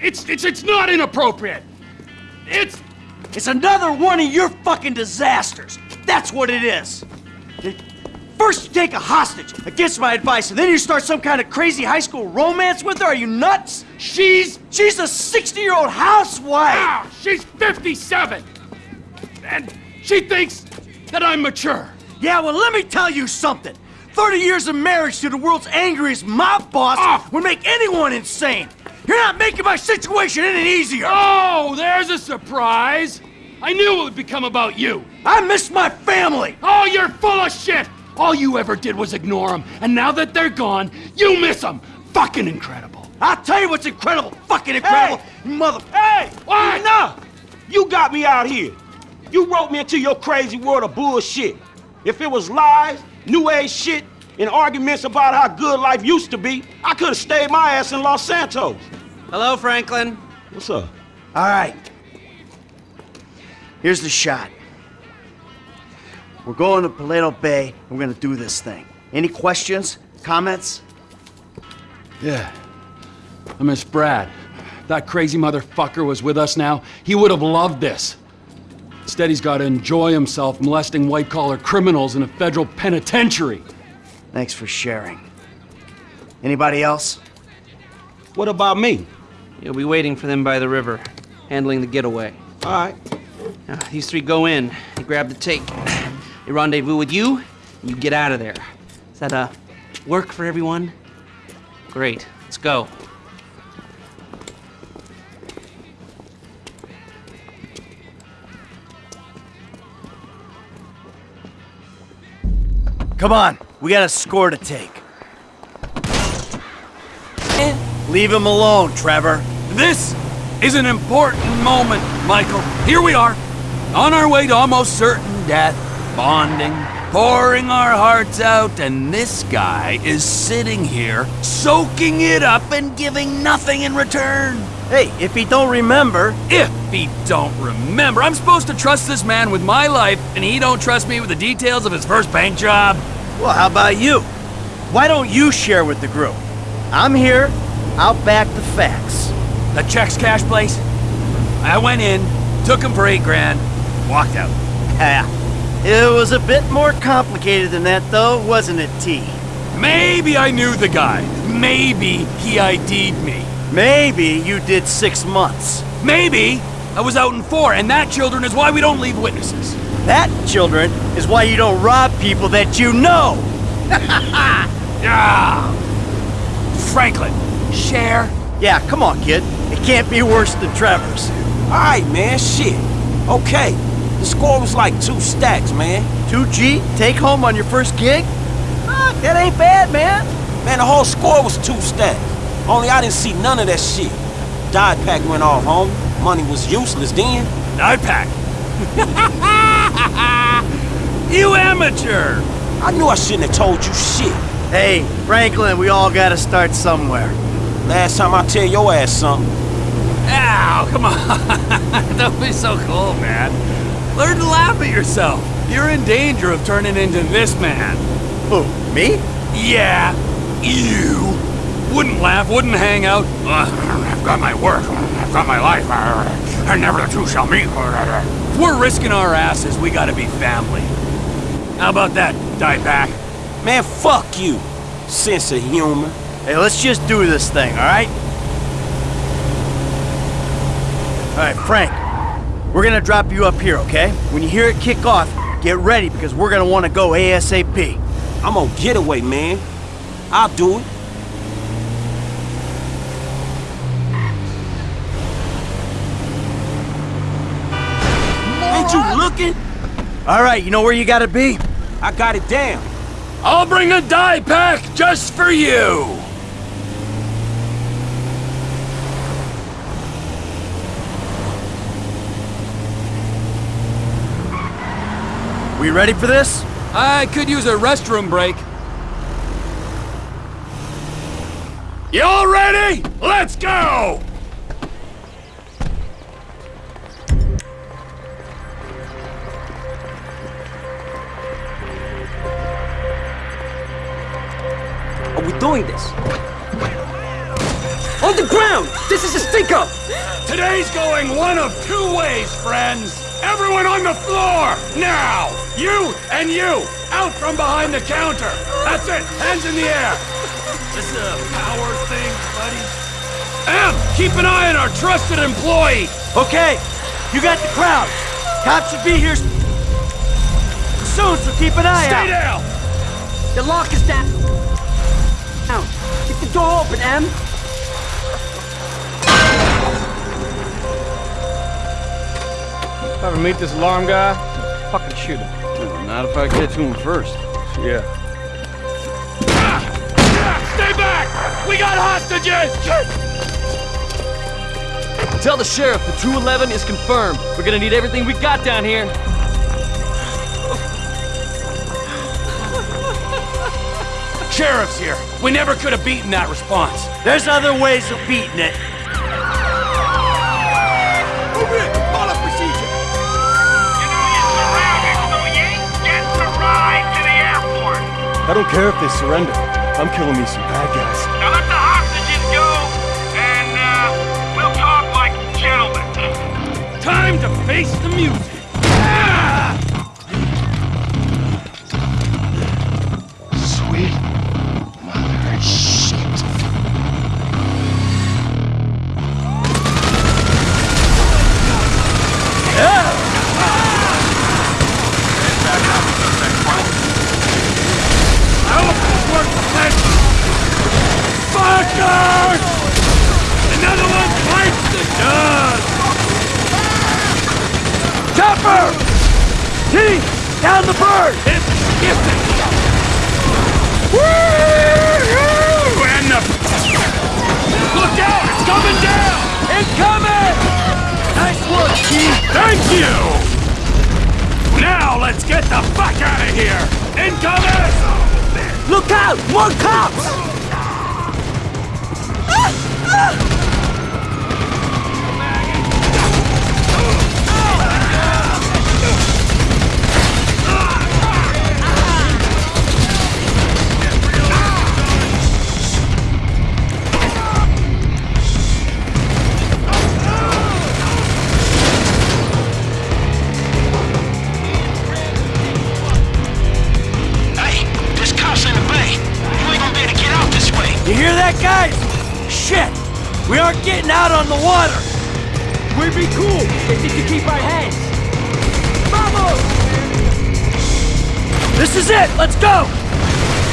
It's, it's, it's not inappropriate. It's, It's another one of your fucking disasters. That's what it is. First you take a hostage against my advice, and then you start some kind of crazy high school romance with her. Are you nuts? she's, She's a 60-year-old housewife. she's 57. And she thinks that I'm mature. Yeah, well, let me tell you something. 30 years of marriage to the world's angriest mob boss Ah. would make anyone insane. You're not making my situation any easier. Oh, there's a surprise. I knew it would become about you. I miss my family. Oh, you're full of shit! All you ever did was ignore them, and now that they're gone, you miss them! Fucking incredible! I'll tell you what's incredible. Fucking incredible. Hey! Mother... Hey! What? Enough! You got me out here. You wrote me into your crazy world of bullshit. If it was lies, new age shit, and arguments about how good life used to be, I could have stayed my ass in Los Santos. Hello, Franklin. What's up? All right. Here's the shot. We're going to Paleto Bay, and we're gonna do this thing. Any questions? Comments? Yeah. I miss Brad. That crazy motherfucker was with us now. He would have loved this. Instead, he's got to enjoy himself molesting white collar criminals in a federal penitentiary. Thanks for sharing. Anybody else? What about me? You'll be waiting for them by the river, handling the getaway. All right. Now, these three go in, they grab the tape. They rendezvous with you, and you get out of there. Is that, a work for everyone? Great. Let's go. Come on, we got a score to take. Leave him alone, Trevor. This is an important moment, Michael. Here we are, on our way to almost certain death, bonding, pouring our hearts out, and this guy is sitting here, soaking it up and giving nothing in return. Hey, if he don't remember, If he don't remember, I'm supposed to trust this man with my life, and he don't trust me with the details of his first bank job. well, how about you? Why don't you share with the group? I'm here. I'll back the facts. The checks cash place. I went in, took him for eight grand, walked out. Yeah. It was a bit more complicated than that, though, wasn't it, T? Maybe I knew the guy. Maybe he ID'd me. Maybe you did six months. Maybe I was out in four, and that, children, is why we don't leave witnesses. That, children, is why you don't rob people that you know. Ah! Franklin, share. Yeah, come on, kid. It can't be worse than Trevor's. All right, man. Shit. Okay. The score was like two stacks, man. 2G, take home on your first gig? Ah, that ain't bad, man. Man, the whole score was two stacks. Only I didn't see none of that shit. Dye pack went off, home. Money was useless then. I'd pack. you amateur. I knew I shouldn't have told you shit. Hey, Franklin, we all gotta start somewhere. Last time I tell your ass something. Ow, come on. Don't be so cool, man. Learn to laugh at yourself. You're in danger of turning into this man. Who, me? Yeah, you. Wouldn't laugh, wouldn't hang out. I've got my work, I've got my life, and never the two shall meet. If we're risking our asses, we gotta be family. How about that, dye pack? Man, fuck you. Sense of humor. Hey, let's just do this thing, all right? All right, Frank. We're gonna drop you up here, okay? When you hear it kick off, get ready because we're gonna want to go ASAP. I'm on getaway, man. I'll do it. Ain't you looking? All right, you know where you gotta be? I got it down. I'll bring a dye pack just for you. We ready for this? I could use a restroom break. Y'all ready? Let's go! Are we doing this? On the ground! This is a stick-up! Today's going one of two ways, friends. Everyone on the floor, now! You and you, out from behind the counter. That's it, hands in the air. This is a power thing, buddy. Em, keep an eye on our trusted employee. Okay, you got the crowd. Cops should be here soon, so keep an eye Stay out. down! The lock is down. Now, keep the door open, Em. If I ever meet this alarm guy, fucking shoot him. Not if I get to him first. Yeah. Ah! Ah! Stay back! We got hostages! Tell the sheriff the 211 is confirmed. We're gonna need everything we got down here. Sheriff's here. We never could have beaten that response. There's other ways of beating it. I don't care if they surrender. I'm killing me some bad guys. Now let the hostages go, and uh, we'll talk like gentlemen. Time to face the music. Down the bird! It's gifted. Woo! And the... Look out! It's coming down! Incoming! Nice work, T! Thank you! Now let's get the fuck out of here! Incoming! Look out! More cops! Hey, ah, ah. Be cool to keep our hands. Vamos! This is it! Let's go!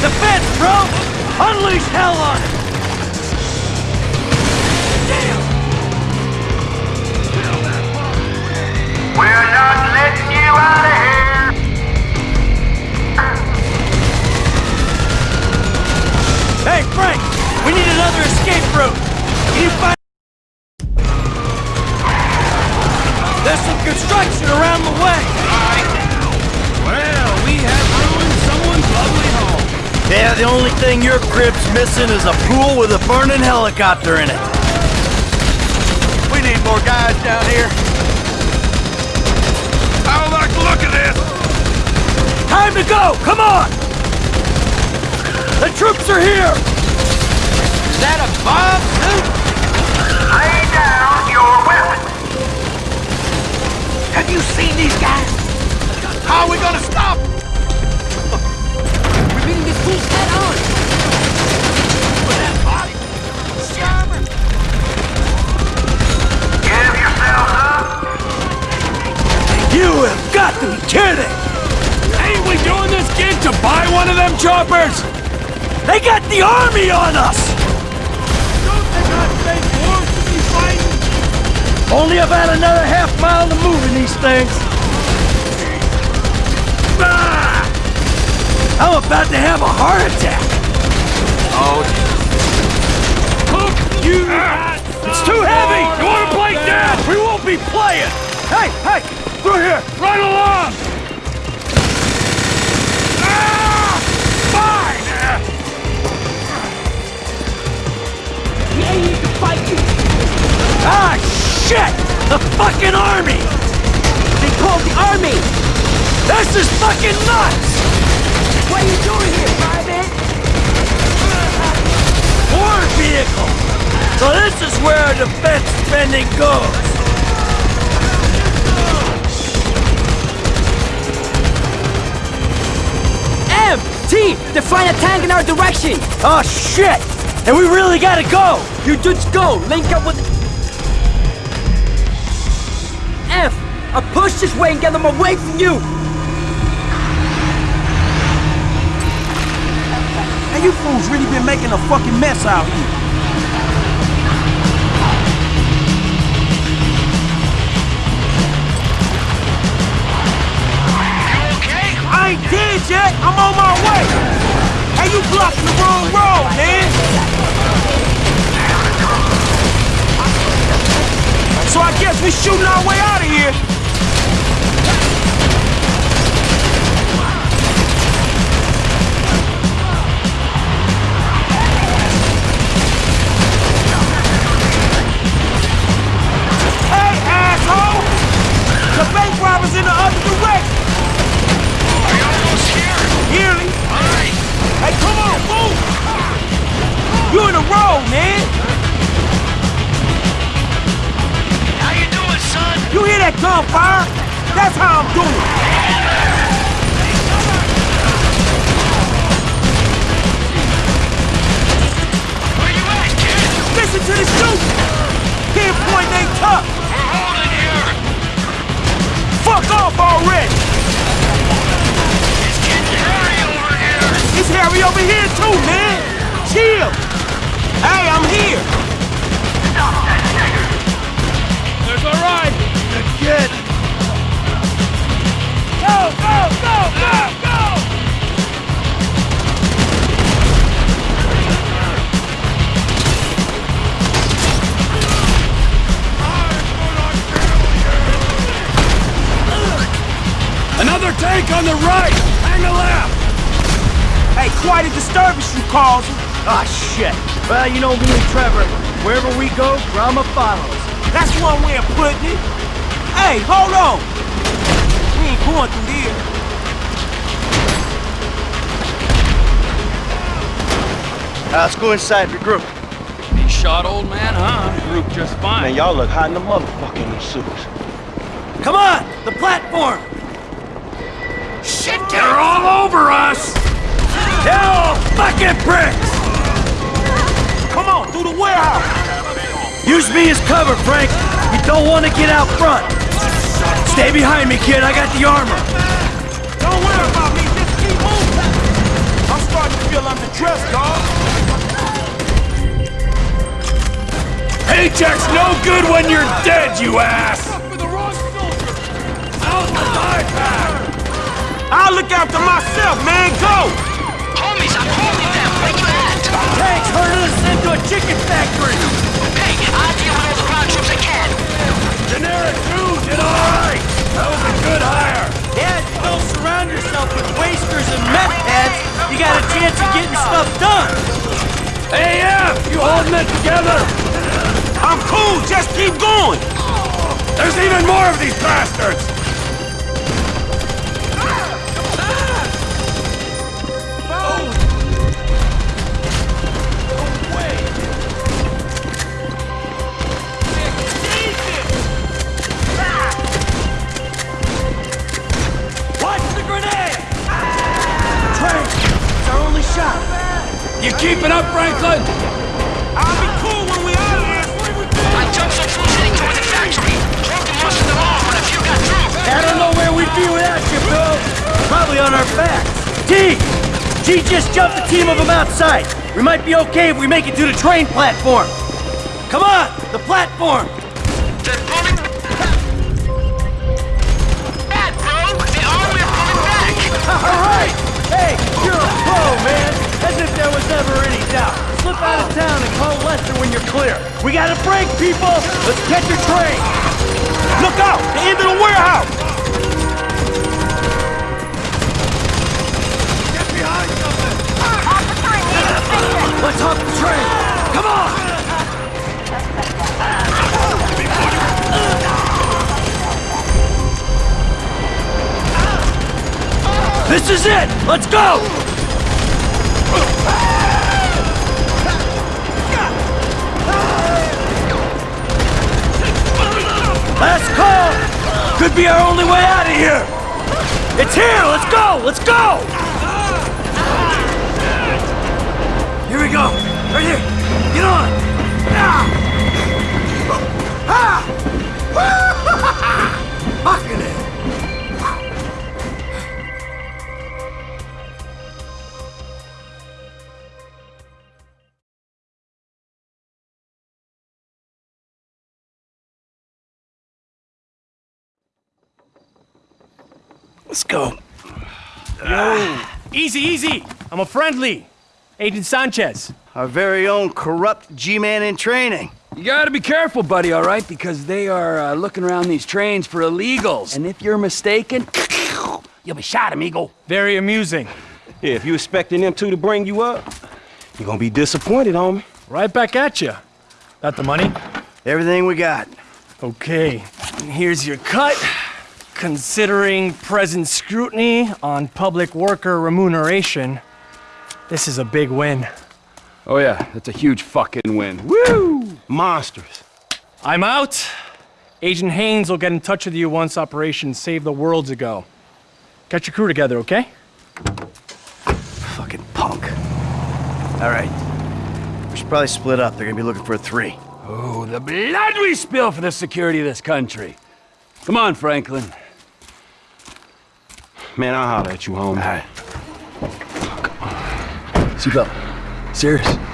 Defense, bro! Unleash hell on it! We're not letting you out of here. Hey, Frank! We need another escape route! Can you find... There's some construction around the way! Well, we have ruined someone's lovely home. Yeah, the only thing your crib's missing is a pool with a burning helicopter in it. We need more guys down here. I don't like the look of this. Time to go! Come on! The troops are here! Is that a bomb Have you seen these guys? How are we gonna stop? We're meeting this fool's head on. Give yourselves up. You have got to be kidding! Ain't we doing this gig to buy one of them choppers? They got the army on us! Only about another half mile to move in these things. Ah! I'm about to have a heart attack. Oh, Hook you ah! It's too heavy! You want to play down? We won't be playing! Hey, hey! Through here! Right along! Ah! Fine! Yeah, you can fight you! Ah, shit! The fucking army! They called the army! This is fucking nuts! What are you doing here, private? War vehicle! So this is where defense spending goes! M! T! They're a tank in our direction! Oh shit! And we really gotta go! You dudes go! Link up with I push this way and get them away from you! Hey, you fools really been making a fucking mess out here. Okay? I ain't dead yet. I'm on my way. Hey, you blocking the wrong road, man. So I guess we shooting our way out of here. Robber's in the other direction. We're almost here. Nearly. That gunfire? That's how I'm doing. Where you at, kid? Listen to the shooting! Pinpoint ain't tough! We're holding here. Fuck off already! It's getting hairy over here. It's Harry over here too, man! Chill! Another tank on the right. Hang a left. Hey, quite a disturbance you causing. Ah, shit. Well, you know me and Trevor. Wherever we go, drama follows. That's one way of putting it. Hey, hold on! We ain't going through here. Uh, let's go inside, regroup. He shot old man, huh? Group just fine. Man, y'all look hot in the motherfucking suits. Come on, the platform. Shit, they're all over us. Hell, fucking pricks! Come on, through the warehouse! Use me as cover, Frank. You don't want to get out front. Stay behind me, kid. I got the armor. Don't worry about me, just keep moving! I'm starting to feel underdressed, dog. Paycheck's no good when you're dead, you ass. I'll look after myself, man, go! Homies, I'm holding them. Where you at? Tanks herding us into a chicken factory. Hey, I'll deal with all the ground troops I can. Generic two did all right. That was a good hire. Yeah, you don't surround yourself with wasters and meth heads, you got a chance of getting stuff done. AF, you holding it together? I'm cool, just keep going! There's even more of these bastards. Shot. You keeping up, Franklin? I'll be cool when we out of here! I jumped some fools heading toward the factory. Hope to muster them off when a few got through. I don't know where we'd be without you, Bill. Probably on our backs. T! G just jumped a team of them outside. We might be okay if we make it to the train platform. Come on, the platform. You're a pro, man. As if there was ever any doubt. Slip out of town and call Lester when you're clear. We got a break, people. Let's catch a train. Look out! The end of the warehouse! Let's hop the train. Come on. This is it! Let's go! Last call! Could be our only way out of here! It's here! Let's go! Let's go! Here we go! Right here! Get on! Ah! Ah! Let's go. Yo, easy, easy. I'm a friendly. Agent Sanchez. Our very own corrupt G-man in training. You gotta be careful, buddy, all right? Because they are uh, looking around these trains for illegals. And if you're mistaken, you'll be shot, amigo. Very amusing. Yeah, if you expecting them two to bring you up, you're gonna be disappointed, homie. Right back at you. Got the money? Everything we got. Okay. Here's your cut. Considering present scrutiny on public worker remuneration, this is a big win. Oh yeah, that's a huge fucking win. Woo! Monsters. I'm out. Agent Haines will get in touch with you once Operation Save the World's ago. Get your crew together, okay? Fucking punk. All right. We should probably split up. They're gonna be looking for a three. Oh, the blood we spill for the security of this country. Come on, Franklin. Man, I'll holler at you, homie. Seatbelt. Serious.